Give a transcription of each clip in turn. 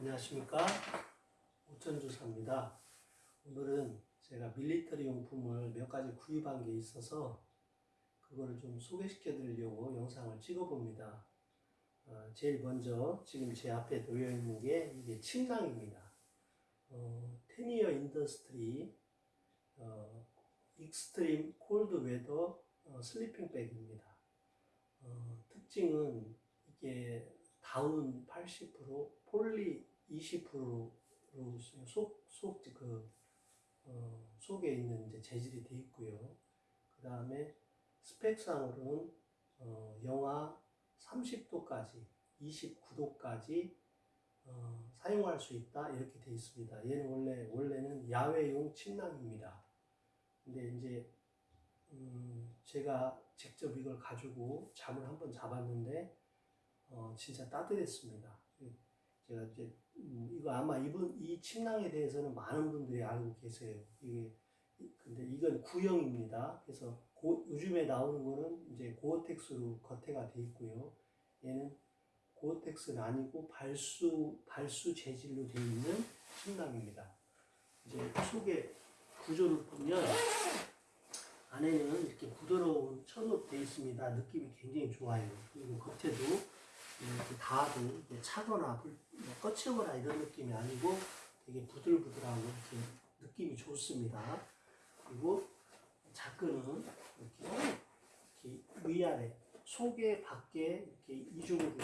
안녕하십니까 오천주사입니다. 오늘은 제가 밀리터리 용품을 몇 가지 구입한 게 있어서 그거를 좀 소개시켜 드리려고 영상을 찍어 봅니다. 어, 제일 먼저 지금 제 앞에 놓여 있는 게 이게 침낭입니다. 어, Tennier Industry 어, Extreme Cold Weather 어, Sleeping Bag입니다. 어, 특징은 이게 다운 80%, 폴리 20%로 속, 속, 그, 어, 속에 있는 이제 재질이 되어 있고요. 그 다음에 스펙상으로는 어, 영하 30도까지, 29도까지 어, 사용할 수 있다 이렇게 되어 있습니다. 얘는 원래 원래는 야외용 침낭입니다. 근데 이제 음, 제가 직접 이걸 가지고 잠을 한번 잡았는데 어, 진짜 따뜻했습니다. 제가 이제 음, 이거 아마 이분 이 침낭에 대해서는 많은 분들이 알고 계세요. 이게 근데 이건 구형입니다. 그래서 고, 요즘에 나오는 거는 이제 고어텍스로 겉에가 돼 있고요. 얘는 고어텍스는 아니고 발수 발수 재질로 되어 있는 침낭입니다. 이제 속에 구조를 보면 안에는 이렇게 부드러운 천으로 있습니다. 느낌이 굉장히 좋아요. 그리고 겉에도 이렇게 닿아도 이렇게 차거나 불, 뭐 꺼치거나 이런 느낌이 아니고 되게 부들부들하고 이렇게 느낌이 좋습니다. 그리고 자크는 이렇게, 이렇게 위아래 속에 밖에 이렇게 이중으로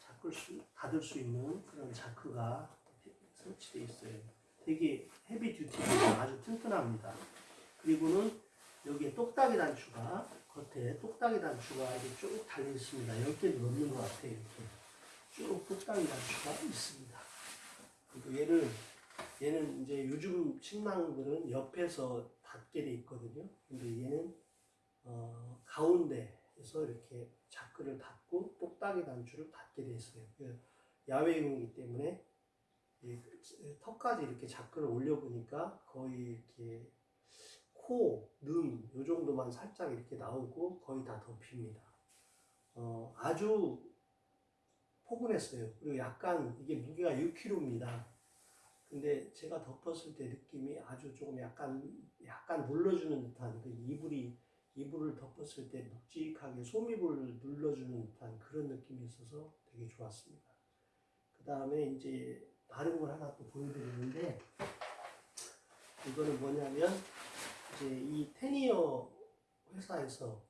자크를 수, 닫을 수 있는 그런 자크가 설치되어 있어요. 되게 헤비 듀티입니다. 아주 튼튼합니다. 그리고는 여기에 똑딱이 단추가 겉에 똑딱이 단추가 이렇게 쭉 달려 있습니다. 10개도 넘는 것 같아요. 이렇게 쭉 똑딱이 단추가 있습니다. 그리고 얘를 얘는 이제 요즘 침낭들은 옆에서 닫게 돼 있거든요. 근데 얘는 어, 가운데에서 이렇게 자크를 닫고 똑딱이 단추를 닫게 돼 있어요. 그 야외용이기 때문에 턱까지 이렇게 자크를 올려보니까 거의 이렇게 코, 능, 요 정도만 살짝 이렇게 나오고 거의 다 덮입니다. 어, 아주 포근했어요. 그리고 약간 이게 무게가 6kg입니다. 근데 제가 덮었을 때 느낌이 아주 조금 약간 약간 눌러주는 듯한 그 이불이 이불을 덮었을 때 묵직하게 솜이불을 눌러주는 듯한 그런 느낌이 있어서 되게 좋았습니다. 그 다음에 이제 다른 걸 하나 또 보여드리는데 이거는 뭐냐면 이제 이 테니어 회사에서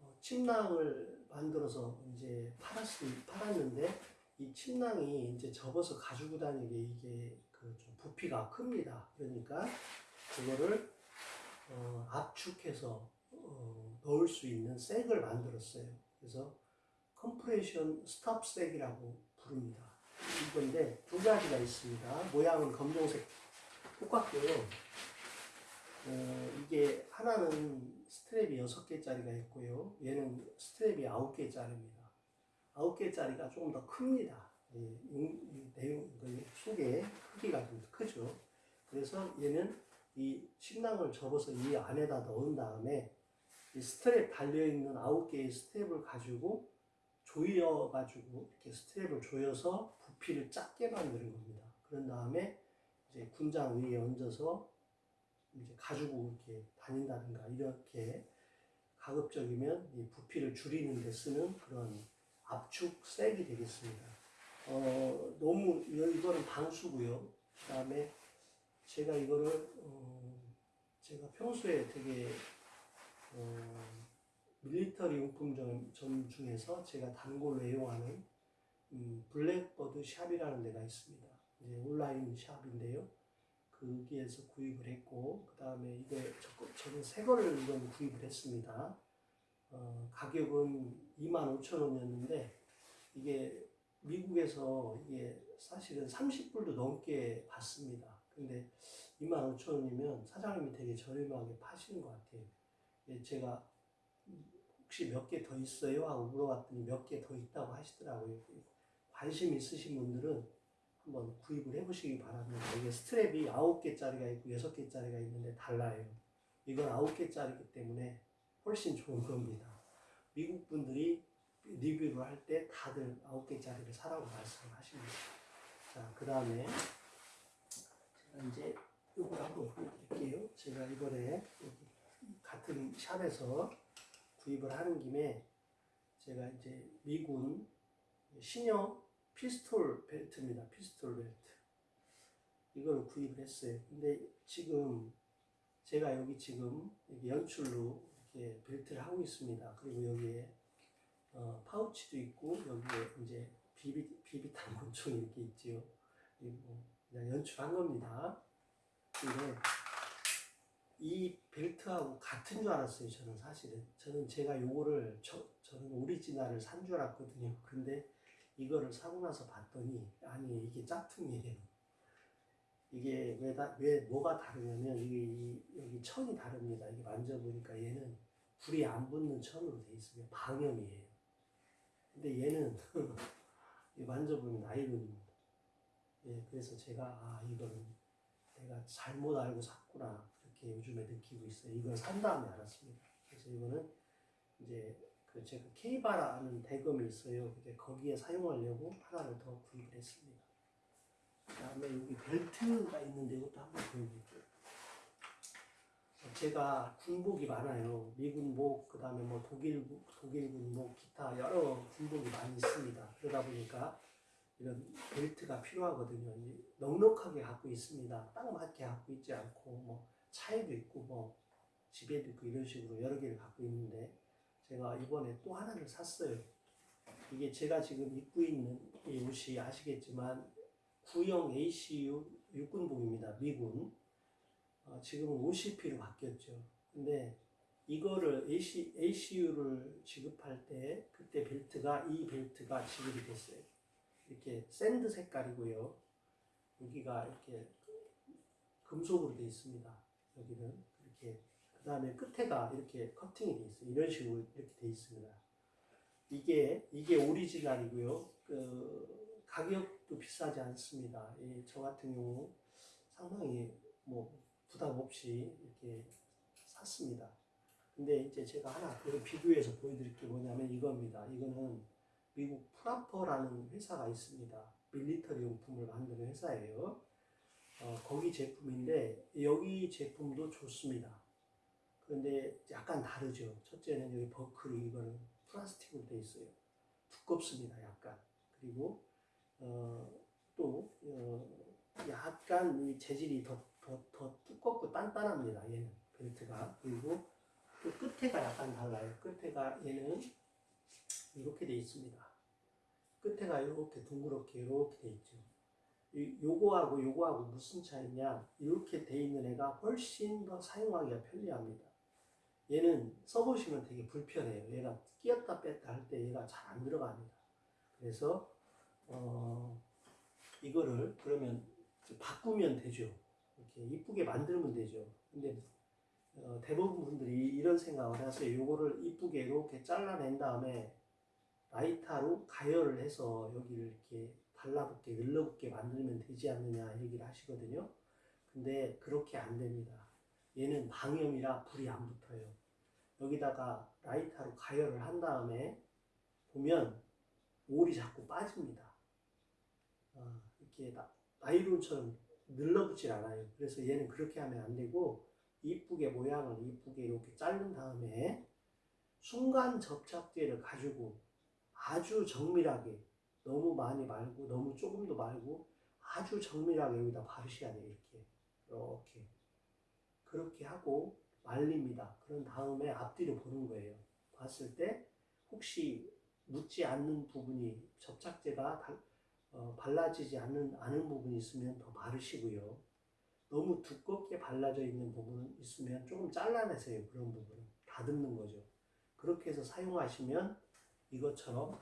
어, 침낭을 만들어서 이제 팔았, 팔았는데 이 침낭이 이제 접어서 가지고 다니게 이게 그 좀 부피가 큽니다. 그러니까 그거를 어, 압축해서 어, 넣을 수 있는 sack을 만들었어요. 그래서 compression stuff sack이라고 부릅니다. 이건데 두 가지가 있습니다. 모양은 검정색 똑같고요. 어, 이게 하나는 스트랩이 6개짜리가 있고요. 얘는 스트랩이 9개짜리입니다. 9개짜리가 조금 더 큽니다. 예, 내용, 그 속에 크기가 좀 크죠. 그래서 얘는 이 침낭을 접어서 이 안에다 넣은 다음에 이 스트랩 달려있는 9개의 스트랩을 가지고 조여가지고 이렇게 스트랩을 조여서 부피를 작게 만드는 겁니다. 그런 다음에 이제 군장 위에 얹어서 이제 가지고 이렇게 다닌다든가 이렇게 가급적이면 이 부피를 줄이는 데 쓰는 그런 압축 색이 되겠습니다. 어, 너무 이거는 방수고요. 그 다음에 제가 이거를 어, 제가 평소에 되게 어, 밀리터리 용품점 점 중에서 제가 단골로 애용하는 음, 블랙버드 샵이라는 데가 있습니다. 이제 온라인 샵인데요. 거기에서 구입을 했고 그 다음에 이거 저는 새 거를 이건 구입을 했습니다. 어, 가격은 25,000원이었는데 이게 미국에서 이게 사실은 30불도 넘게 받습니다. 근데 25,000원이면 사장님이 되게 저렴하게 파시는 것 같아요. 예, 제가 혹시 몇 개 더 있어요? 하고 물어봤더니 몇 개 더 있다고 하시더라고요. 관심 있으신 분들은 한번 구입을 해보시기 바랍니다. 이게 스트랩이 9개짜리가 있고 6개짜리가 있는데 달라요. 이건 9개짜리기 때문에 훨씬 좋은 겁니다. 미국 분들이 리뷰를 할 때 다들 9개짜리를 사라고 말씀을 하십니다. 그 다음에 제가 이제 이걸 한번 보여드릴게요. 제가 이번에 같은 shop에서 구입을 하는 김에 제가 이제 미군 신형 피스톨 벨트입니다. 피스톨 벨트. 이걸 구입을 했어요. 근데 지금 제가 여기 지금 연출로 이렇게 벨트를 하고 있습니다. 그리고 여기에 어, 파우치도 있고 여기에 이제 비비 비비탄 권총이 이렇게 있지요. 그리고 그냥 연출한 겁니다. 근데 이 벨트하고 같은 줄 알았어요. 저는 사실은 저는 제가 요거를 저, 저는 오리지널을 산 줄 알았거든요. 근데 이거를 사고 나서 봤더니 아니 이게 짝퉁이에요. 이게 왜, 다, 왜 뭐가 다르냐면 이게 이, 여기 천이 다릅니다. 이게 만져보니까 얘는 불이 안 붙는 천으로 돼 있어요. 방염이에요. 근데 얘는 이 만져보면 나이론입니다. 예, 그래서 제가 아 이거는 내가 잘못 알고 샀구나 그렇게 요즘에 느끼고 있어요. 이걸 산 다음에 알았습니다. 그래서 이거는 이제 그 제가 케이바라는 대검이 있어요. 거기에 사용하려고 하나를 더 구입을 했습니다. 그 다음에 여기 벨트가 있는데 이것도 한번 보여드릴게요. 제가 군복이 많아요. 미군복, 그 다음에 뭐 독일국, 독일군복, 기타 여러 군복이 많이 있습니다. 그러다 보니까 이런 벨트가 필요하거든요. 넉넉하게 갖고 있습니다. 딱 맞게 갖고 있지 않고 뭐 차에도 있고 뭐 집에도 있고 이런 식으로 여러 개를 갖고 있는데 제가 이번에 또 하나를 샀어요. 이게 제가 지금 입고 있는 이 옷이 아시겠지만 구형 ACU 육군복입니다. 미군. 어, 지금은 OCP로 바뀌었죠. 근데 이거를 AC, ACU를 지급할 때 그때 벨트가 이 벨트가 지급이 됐어요. 이렇게 sand 색깔이고요. 여기가 이렇게 금속으로 되어 있습니다. 여기는 이렇게 그 다음에 끝에가 이렇게 커팅이 되어 있어요. 이런 식으로 이렇게 되어 있습니다. 이게 이게 오리지널이고요. 그 가격도 비싸지 않습니다. 이, 저 같은 경우 상당히 뭐 부담 없이 이렇게 샀습니다. 근데 이제 제가 하나 그 비교해서 보여드릴 게 뭐냐면 이겁니다. 이거는 미국 프라퍼라는 회사가 있습니다. 밀리터리 용품을 만드는 회사예요. 어, 거기 제품인데 여기 제품도 좋습니다. 그런데 약간 다르죠. 첫째는 여기 버클이 이거는 플라스틱으로 되어 있어요. 두껍습니다. 약간. 그리고 어, 또 어, 약간 이 재질이 더, 더, 더 두껍고 단단합니다. 얘는 벨트가. 그리고 또 끝에가 약간 달라요. 끝에가 얘는 이렇게 돼 있습니다. 끝에가 이렇게 둥그렇게 이렇게 돼 있죠. 이- 요거하고 요거하고 무슨 차이냐? 이렇게 돼 있는 애가 훨씬 더 사용하기가 편리합니다. 얘는 써보시면 되게 불편해요. 얘가 끼었다 뺐다 할 때 얘가 잘 안 들어갑니다. 그래서 어, 이거를 그러면 바꾸면 되죠. 이렇게 이쁘게 만들면 되죠. 근데 어, 대부분 분들이 이런 생각을 하세요. 요거를 이쁘게 이렇게 잘라낸 다음에 라이터로 가열을 해서 여기를 이렇게 달라붙게 늘러붙게 만들면 되지 않느냐 얘기를 하시거든요. 근데 그렇게 안 됩니다. 얘는 방염이라 불이 안 붙어요. 여기다가 라이터로 가열을 한 다음에 보면 올이 자꾸 빠집니다. 아, 이렇게 나, 나이론처럼 늘러붙질 않아요. 그래서 얘는 그렇게 하면 안 되고 이쁘게 모양을 이쁘게 이렇게 자른 다음에 순간 접착제를 가지고 아주 정밀하게 너무 많이 말고 너무 조금도 말고 아주 정밀하게 여기다 바르셔야 돼요 이렇게 이렇게 그렇게 하고 말립니다. 그런 다음에 앞뒤로 보는 거예요. 봤을 때 혹시 묻지 않는 부분이 접착제가 달- 어, 발라지지 않는, 않은 부분이 있으면 더 바르시고요. 너무 두껍게 발라져 있는 부분은 있으면 조금 잘라내세요. 그런 부분은. 다듬는 거죠. 그렇게 해서 사용하시면 이것처럼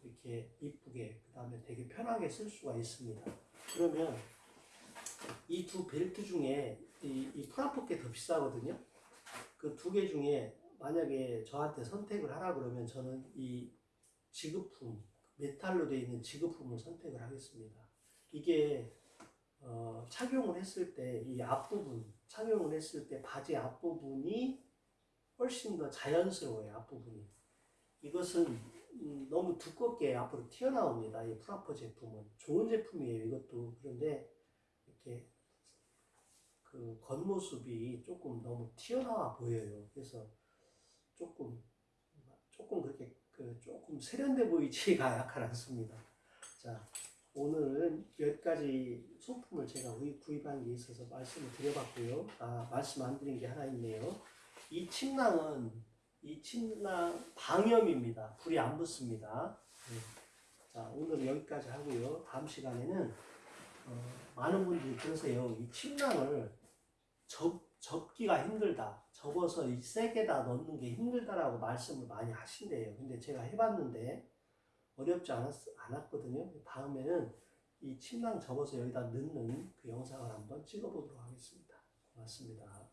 이렇게 이쁘게 그 다음에 되게 편하게 쓸 수가 있습니다. 그러면 이 두 벨트 중에 이, 이 프라포께 더 비싸거든요. 그 두 개 중에 만약에 저한테 선택을 하라 그러면 저는 이 지급품 메탈로 되어 있는 지급품을 선택을 하겠습니다. 이게 어, 착용을 했을 때 이 앞부분 착용을 했을 때 바지 앞부분이 훨씬 더 자연스러워요 앞부분이 이것은 음, 너무 두껍게 앞으로 튀어나옵니다. 이 프라포 제품은 좋은 제품이에요. 이것도 그런데 이렇게 그 겉모습이 조금 너무 튀어나와 보여요. 그래서 조금 조금 그렇게 그 조금 세련돼 보이지가 약간 않습니다. 자 오늘은 몇 가지 소품을 제가 구입, 구입한 게 있어서 말씀을 드려봤고요. 아 말씀 안 드린 게 하나 있네요. 이 침낭은 이 침낭 방염입니다. 불이 안 붙습니다. 네. 자 오늘 여기까지 하고요. 다음 시간에는 어, 많은 분들이 그러세요. 이 침낭을 접, 접기가 힘들다. 접어서 이 세게다 넣는 게 힘들다라고 말씀을 많이 하신대요. 근데 제가 해봤는데 어렵지 않았, 않았거든요. 다음에는 이 침낭 접어서 여기다 넣는 그 영상을 한번 찍어보도록 하겠습니다. 고맙습니다.